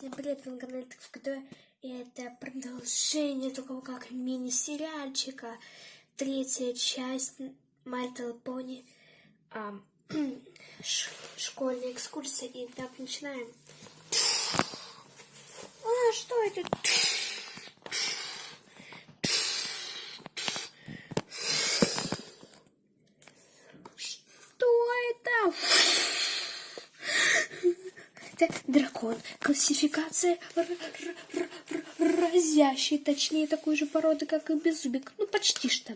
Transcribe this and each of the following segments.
Всем привет, вы на канале ТК И это продолжение такого как мини-сериальчика. Третья часть My Little Pony. А, школьная экскурсия. И так, начинаем. А, что это? Что это? Это дракон. Классификация разящий, точнее такой же породы, как и беззубик. Ну, почти что.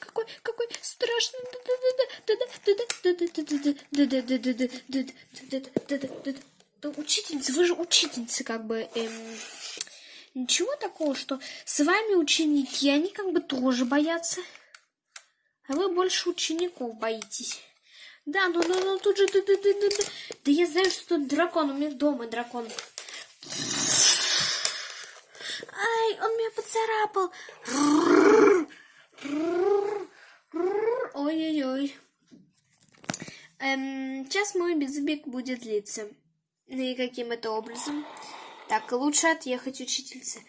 Какой, какой страшный учительница, вы же учительница, как бы, эм, ничего такого, что с вами ученики, они как бы тоже боятся, а вы больше учеников боитесь. Да, ну, ну, ну, тут же, да, да, да, да, да, да я знаю, что тут дракон, у меня дома дракон. Ай, он меня поцарапал. Ой-ой-ой. Эм, сейчас мой безбег будет длиться. Ну и каким это образом? Так, лучше отъехать, учительница.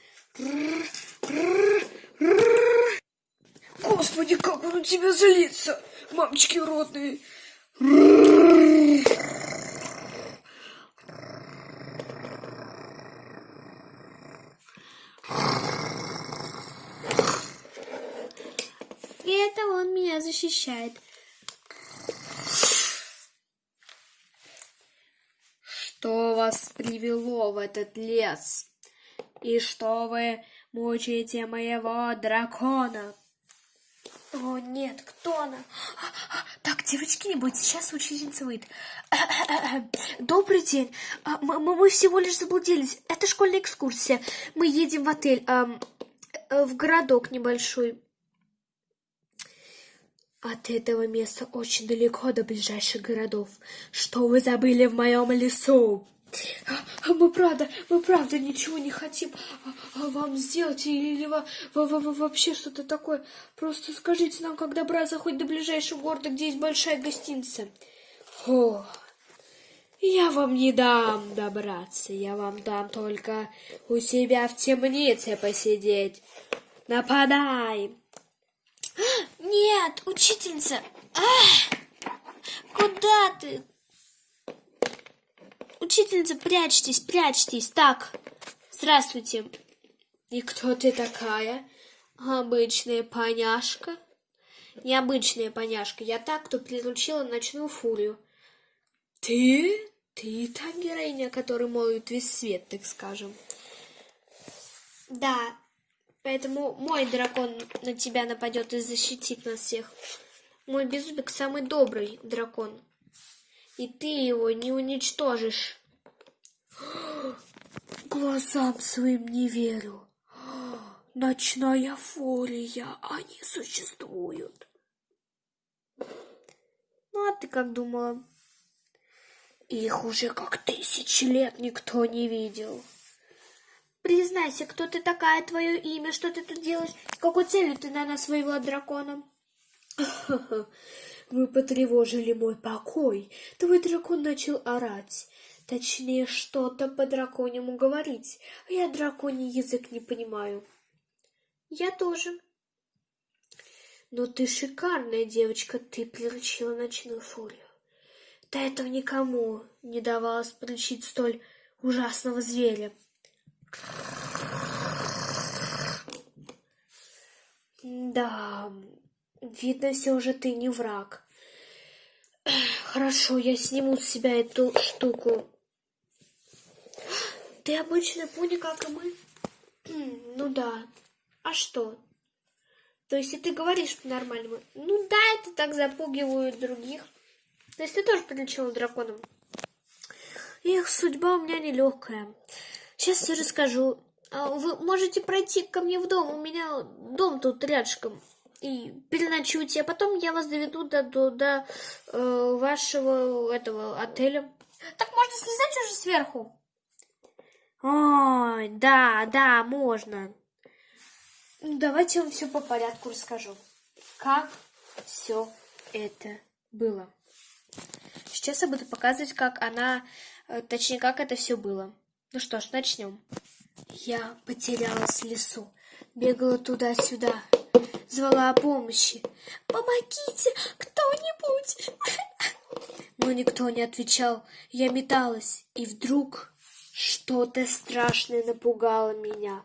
Господи, как он у тебя злится! Мамочки родные! И это он меня защищает. Что вас привело в этот лес? И что вы мучаете моего дракона? О, нет, кто она? Так, девочки, не бойтесь, сейчас учительница выйдет. Добрый день. А, мы, мы всего лишь заблудились. Это школьная экскурсия. Мы едем в отель, в городок небольшой. От этого места очень далеко до ближайших городов. Что вы забыли в моем лесу? А мы правда, мы правда ничего не хотим а, а вам сделать или во, во, во, вообще что-то такое. Просто скажите нам, как добраться хоть до ближайшего города, где есть большая гостиница. О, я вам не дам добраться, я вам дам только у себя в темнице посидеть. Нападай! Нет, учительница! А! Куда ты? Учительница, прячьтесь, прячьтесь. Так, здравствуйте. И кто ты такая? Обычная поняшка? Необычная поняшка. Я так, кто приручила ночную фурию. Ты? Ты та героиня, которая молит весь свет, так скажем. Да, Поэтому мой дракон на тебя нападет и защитит нас всех. Мой беззубик самый добрый дракон. И ты его не уничтожишь. Глазам своим не верю. Ночная фурия, они существуют. Ну, а ты как думала? Их уже как тысячи лет никто не видел. Признайся, кто ты такая, твое имя, что ты тут делаешь, с какой целью ты на нас воевала драконом? Вы потревожили мой покой. Твой дракон начал орать. Точнее, что-то по драконьему говорить. А я драконий язык не понимаю. Я тоже. Но ты шикарная девочка, ты приручила ночную фурию. До этого никому не давалось приручить столь ужасного зверя. Да, видно, все же ты не враг. Хорошо, я сниму с себя эту штуку. Ты обычный пуни, как и мы? Ну да. А что? То есть, и ты говоришь по-нормальному. Ну да, это так запугивают других. То есть, ты тоже прилетела драконом. Их судьба у меня нелегкая. Сейчас все расскажу. А вы можете пройти ко мне в дом. У меня дом тут рядышком. И переночуйте, а потом я вас доведу до, до, до э, вашего этого отеля. Так можно слезать уже сверху? Ой, да, да, можно. Давайте я вам все по порядку расскажу. Как все это было. Сейчас я буду показывать, как она, э, точнее, как это все было. Ну что ж, начнем. Я потерялась в лесу, бегала туда-сюда, звала о помощи. «Помогите, кто-нибудь!» Но никто не отвечал. Я металась, и вдруг что-то страшное напугало меня.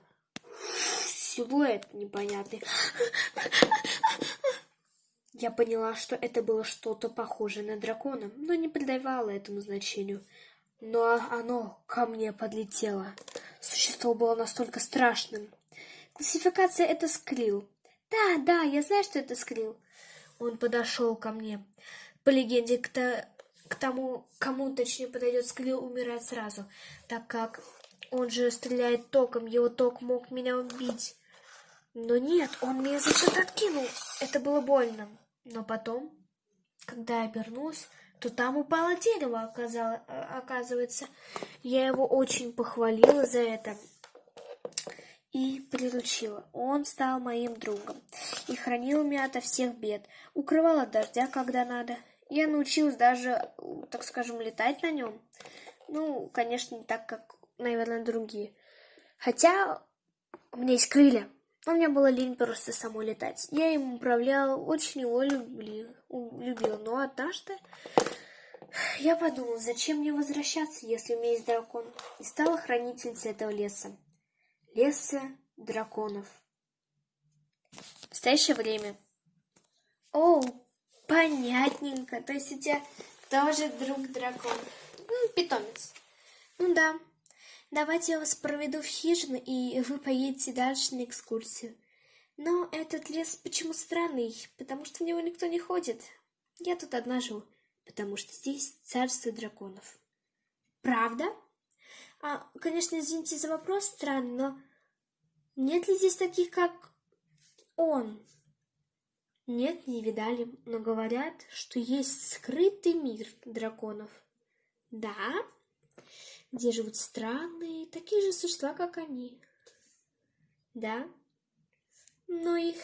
Силуэт непонятный. Я поняла, что это было что-то похожее на дракона, но не придавала этому значению. Но оно ко мне подлетело. Существо было настолько страшным. Классификация — это скрил. Да, да, я знаю, что это скрил. Он подошел ко мне. По легенде, к, то, к тому, кому точнее подойдет скрил, умирает сразу, так как он же стреляет током, его ток мог меня убить. Но нет, он меня зачем-то откинул. Это было больно. Но потом, когда я обернулась, то там упало дерево, оказало, оказывается. Я его очень похвалила за это и приручила. Он стал моим другом и хранил меня ото всех бед, укрывал от дождя, когда надо. Я научилась даже, так скажем, летать на нем. Ну, конечно, не так, как, наверное, другие. Хотя у меня есть крылья. Но мне было лень просто самой летать. Я им управляла, очень его любили, любила. Но однажды я подумала, зачем мне возвращаться, если у меня есть дракон? И стала хранительницей этого леса. Леса драконов. В настоящее время. О, понятненько. То есть у тебя тоже друг дракон. Ну, питомец. Ну да. Давайте я вас проведу в хижину, и вы поедете дальше на экскурсию. Но этот лес почему странный? Потому что в него никто не ходит. Я тут одна живу, потому что здесь царство драконов. Правда? А, конечно, извините за вопрос странный, но нет ли здесь таких, как он? Нет, не видали, но говорят, что есть скрытый мир драконов. Да? Где живут странные, такие же существа, как они. Да? Но их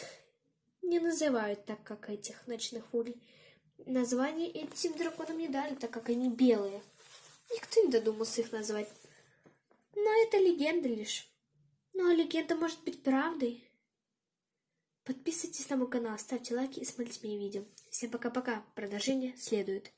не называют так, как этих ночных фурий. Название этим драконам не дали, так как они белые. Никто не додумался их назвать. Но это легенда лишь. Ну а легенда может быть правдой. Подписывайтесь на мой канал, ставьте лайки и смотрите мои видео. Всем пока-пока. Продолжение следует.